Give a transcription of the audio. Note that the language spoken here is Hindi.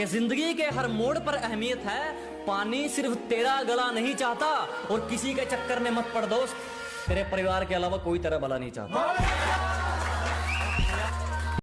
कि ज़िंदगी के हर मोड़ पर अहमियत है। पानी सिर्फ़ तेरा गला नहीं चाहता और किसी के चक्कर में मत पड़ दोस्त। तेरे परिवार के अलावा कोई तेरा भला नहीं चाहता।